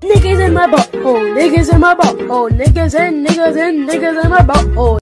Niggas in my butthole, niggas in my butthole, niggas and niggas and niggas in my butthole.